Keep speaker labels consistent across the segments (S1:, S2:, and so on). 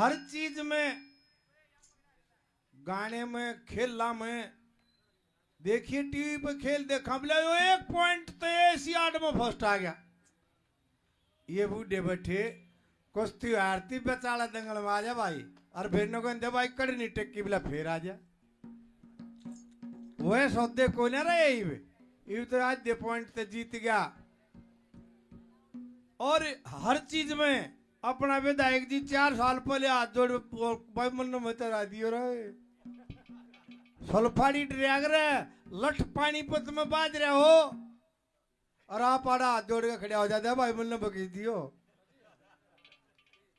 S1: हर चीज़ में, गाने में, खेलना में, देखिए टीवी पे खेल देखा बोले एक पॉइंट तो एशियाड में फ़र्स्ट आ गया। ये बूढ़े बैठे, कुश्ती आरती बेचारा दंगल में आ जा भाई। और फिर न कहते भाई कड़ी नहीं टेक्की बोला फिर आ जा वह सौदे को ना रहे ये तो आज दे पॉइंट तो जीत गया। और हर चीज़ में अपना विधायक जी चार साल पहले हाथ जोड़ भाई मन में तरा दियो रहे सल्फाड़ी ड्रैग रहे लठ पानीपत में बाज रहे हो। और आप आड़ा हाथ जोड़ के खड़े हो जाते भाई मन बकीस दियो।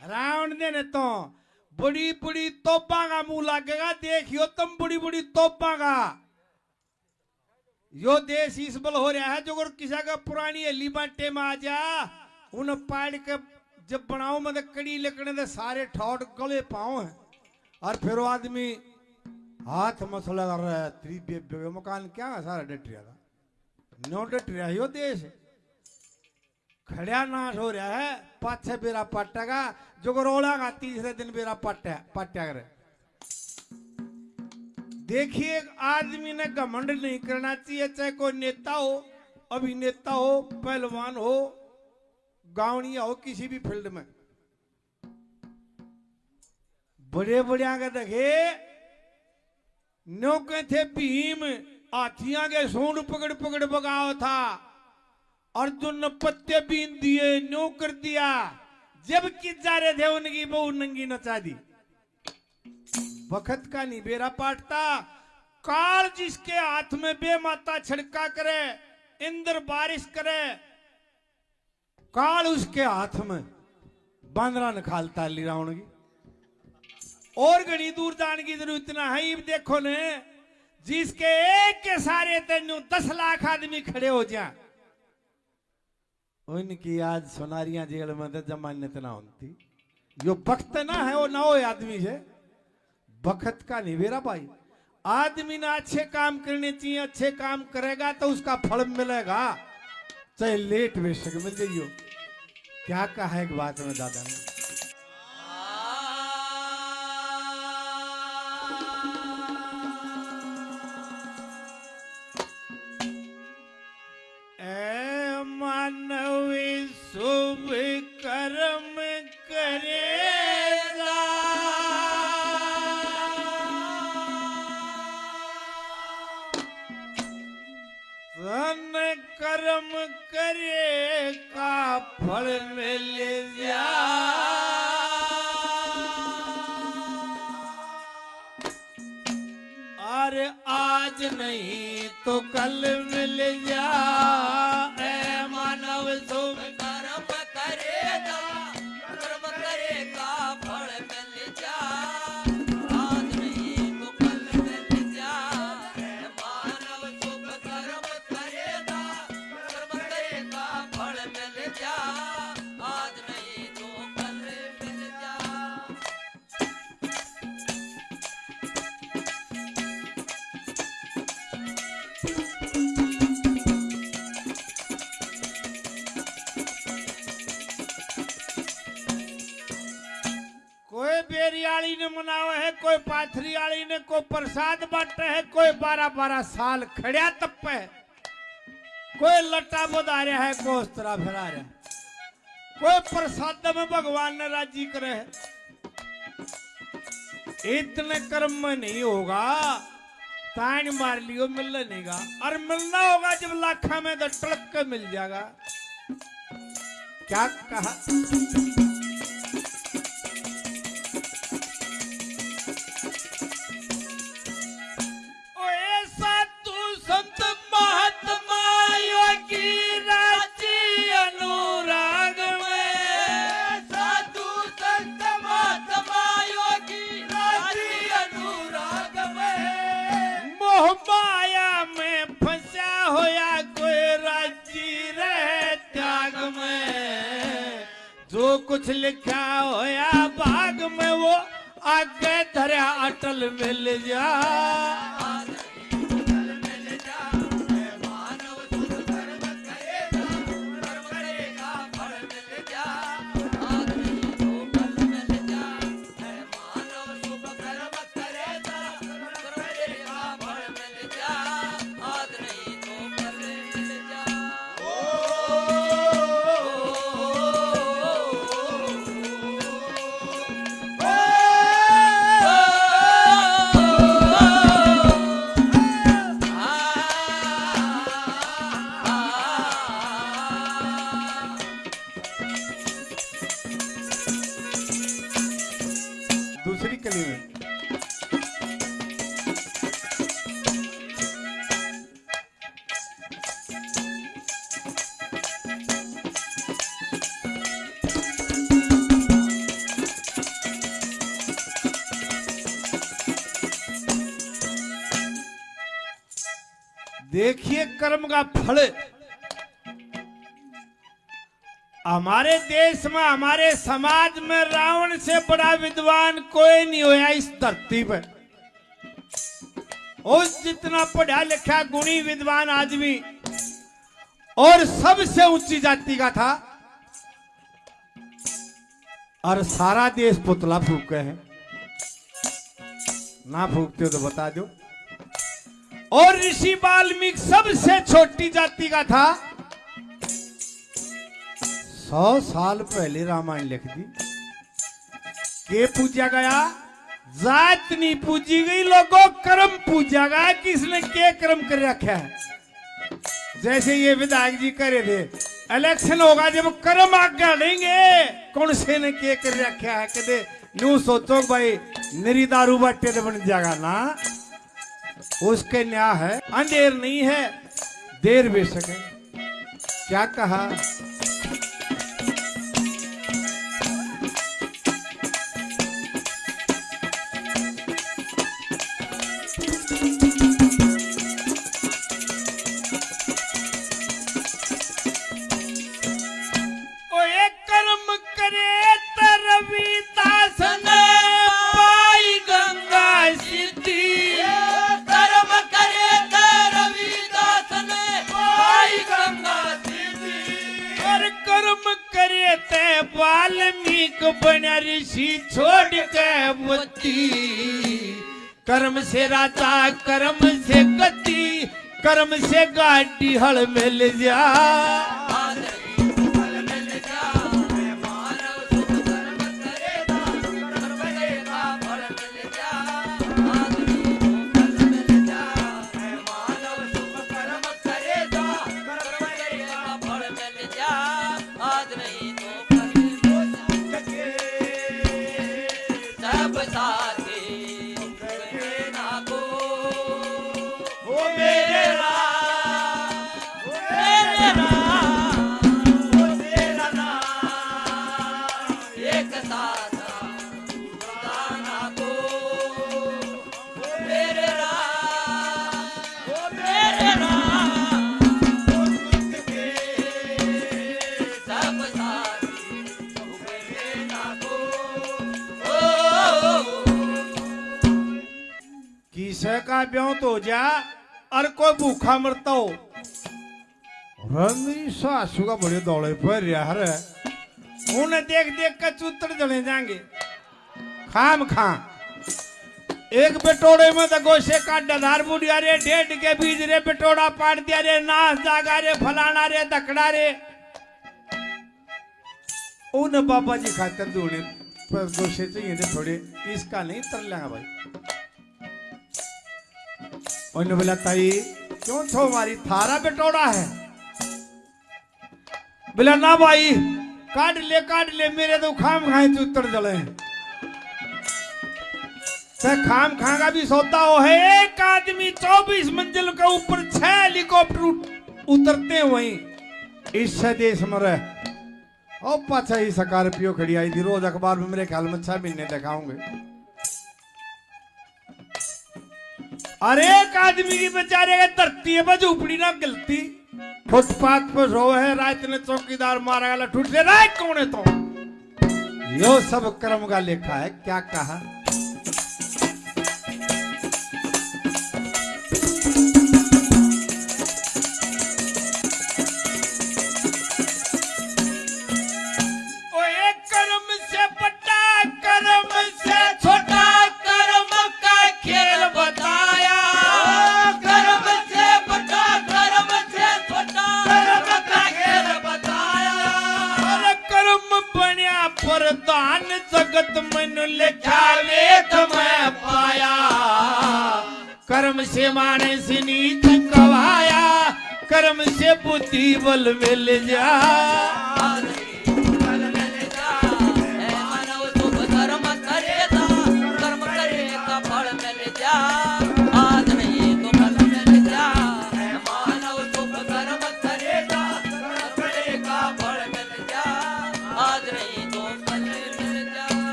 S1: राउंड देने तो बड़ी बड़ी तोपा का मुँह लगेगा, देखियो तुम बड़ी बड़ी तोपा का। यो देश इस बल हो रहा है, जो किसी का पुरानी हली बाटे में आ जा, उन पाड़ के जब बनाओ मत कड़ी लकड़े दे सारे ठौट गले पाओ हैं। और फिर आदमी हाथ मसला कर रहा है, त्री बेबे मकान क्या है सारा डट रहा था नो? डट रहा यो देश। खड़िया नाश हो रहा है, पाछे बेरा पटेगा जो रोड़ा का तीसरे दिन बेरा पट्टा पट्टा करे। देखिए आदमी ने घमंड नहीं करना चाहिए, चाहे कोई नेता हो, अभिनेता हो, पहलवान हो गावड़िया हो किसी भी फ़ील्ड में। बड़े बड़े आगे देखे नौके थे भीम, हाथियाँ के सूंड पकड़ पकड़ बगाओ था। अर्जुन ने पत्ते बीन दिए न्यो कर दिया। जब कि जा रहे थे, उनकी बहू नंगी नचा दी। वक्त का नहीं, बेरा पाटता। काल जिसके हाथ में बेमाता छिड़का करे, इंद्र बारिश करे काल उसके हाथ में। बांदरा निकालता ली रावण की। और घनी दूर जाने की ज़रूरत ना है देखो ने, जिसके एक के सारे तेनू दस लाख आदमी खड़े हो जा उनकी आज सोनारिया जेल में तो जमानत ना होती। जो वक्त ना है, वो ना हो आदमी से वक्त का नहीं मेरा भाई। आदमी ने अच्छे काम करने चाहिए, अच्छे काम करेगा तो उसका फल मिलेगा। चाहे लेट बेशक मिल जाइयो। क्या कहा एक बात में दादा ने? मानव शुभ कर्म करेगा धन कर्म करे अरे आज नहीं तो कल मिल जा ने मनावा है, कोई पाथरियाली ने, कोई प्रसाद बांटे है, कोई बारह बारह साल खड़िया तप्पे है। कोई लट्टा बधा रहा है, कोई उस तरह फिरा रहा कोई प्रसाद में भगवान ने राज़ी करे है। इतने कर्म में नहीं होगा, तान मार लियो, मिलने नहीं गा। और मिलना होगा जब लाखा में तो टड़क के मिल जाएगा। क्या कहा? जो कुछ देखिए कर्म का फल। हमारे देश में, हमारे समाज में रावण से बड़ा विद्वान कोई नहीं होया इस धरती पर। और जितना पढ़ा लिखा गुणी विद्वान आदमी, और सबसे ऊँची जाति का था। और सारा देश पुतला फूके हैं। ना फूकते हो तो बता दो। और ऋषि वाल्मीकि सबसे छोटी जाति का था। सौ साल पहले रामायण लिख दी। के पूजा गया? जात नहीं पूजी गई, लोगों कर्म पूजा गया। किसने के कर्म कर रखा है? जैसे ये विधायक जी करे थे इलेक्शन होगा जब कर्म आज्ञा लेंगे कौन से ने के कर रखा है? कदे न्यू सोचो भाई मेरी दारू बाटे तो बन जाएगा ना? उसके न्याय है। अंधेर नहीं है। देर भी सके क्या कहा? कर्म से राजा कर्म से गति कर्म से गाड़ी हल मिल जा। किसे का ब्याह तो जा और कोई भूखा मरता हो। रंगी सासू का बड़े दौड़े पर यार उन्हें देख देख कर चूतर जले जाएँगे। खाम खा एक बेटोड़े में तो गोशे का डधार बुढ़िया रे, डेढ़ के बीज रे, बेटोड़ा पाट दिया रे, नाच जागा रे, फलाना रे, दकड़ा रे। उन बाबा जी खातर दूने पर गोशे चाहिए थे थोड़े, इसका नहीं तर लेंगे भाई। उन्होंने बोला, ताई, क्यों छो हमारी थारा बेटोड़ा है? बोला, ना भाई, काट ले काट ले, मेरे तो खाम खाए तू उतर जले। ते खाम खागा भी सोता हो है एक आदमी चौबीस मंजिल के ऊपर छह हेलीकॉप्टर उतरते वहीं इस देश में रह और ही स्कॉर्पियो खड़ी आई थी, रोज अखबार में मेरे ख्याल में छह महीने दिखाऊँगे। अरे एक आदमी की बेचारे के धरती है झूपड़ी ना गलती। फुटपाथ पर रो है रात ने चौकीदार मारा गया ठूट दे है कौन है तो? यो सब कर्म का लेखा है, क्या कहा? कर्म से बुद्धि बल मिल जा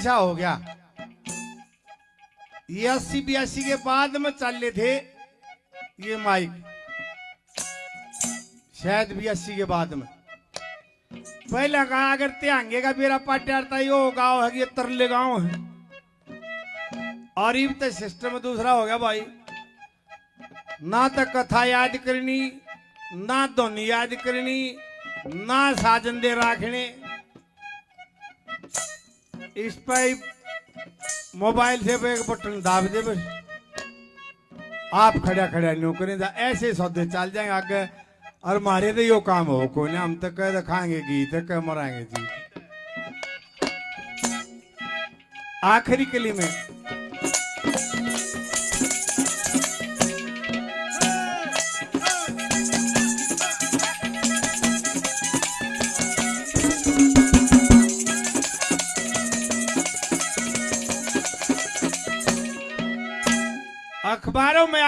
S1: सा हो गया। ये अस्सी बयासी के बाद में चले थे ये माइक। शायद बयासी के बाद में। पहले कहा अगर त्यांगे का बेरा पाट्यारता यो गाँव है, ये तरले गाँव है। और ये तो सिस्टम दूसरा हो गया भाई। ना तो कथा याद करनी, ना धुनी याद करनी, ना साजन दे राखने। इस पर मोबाइल से एक बटन दाब दे बस। आप खड़ा खड़ा नौकरी करें तो ऐसे सौदे चल जाएँगे आगे। और मारे तो यो काम हो को ना हम तक कह दिखाएँगे तक कह मराएँगे जी। आखिरी कली लिए में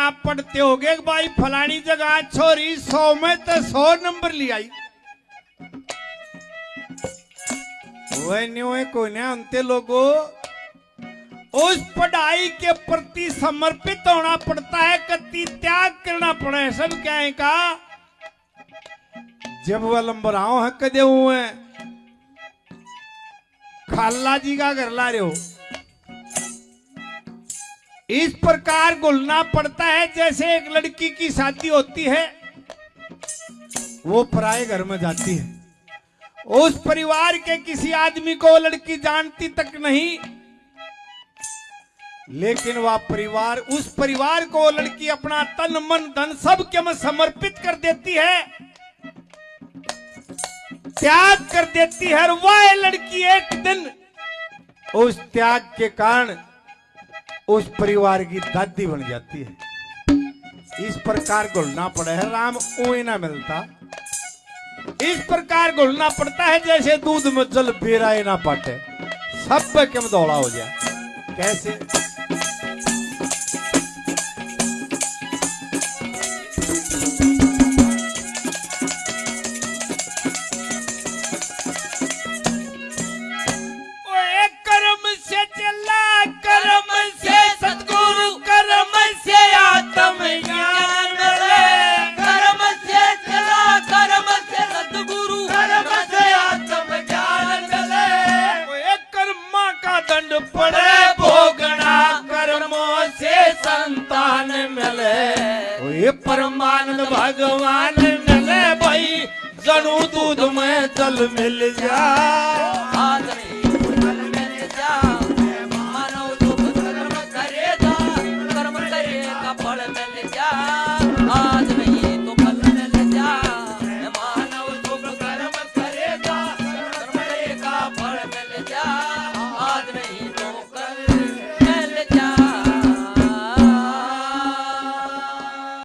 S1: आप पढ़ते कि भाई फलानी जगह छोरी सौ में तो सौ नंबर ले आई। वह न्यू है कोई लोगों, उस पढ़ाई के प्रति समर्पित होना पड़ता है कति त्याग करना पड़ा है सब क्या है का? जब वह लंबर आओ है। कदे हुए खाला जी का घर ला रहे हो। इस प्रकार घुलना पड़ता है जैसे एक लड़की की शादी होती है। वो पराए घर में जाती है। उस परिवार के किसी आदमी को लड़की जानती तक नहीं। लेकिन वह परिवार, उस परिवार को लड़की अपना तन, मन, धन सब के में समर्पित कर देती है। त्याग कर देती है और वह लड़की एक दिन उस त्याग के कारण उस परिवार की दादी बन जाती है। इस प्रकार घुलना पड़े है, राम ऊई ना मिलता। इस प्रकार घुलना पड़ता है, जैसे दूध में जल बेरा ना पाटे। सब कम दौड़ा हो जाए कैसे? भगवान मिले भाई जनु दूध में जल मिल जा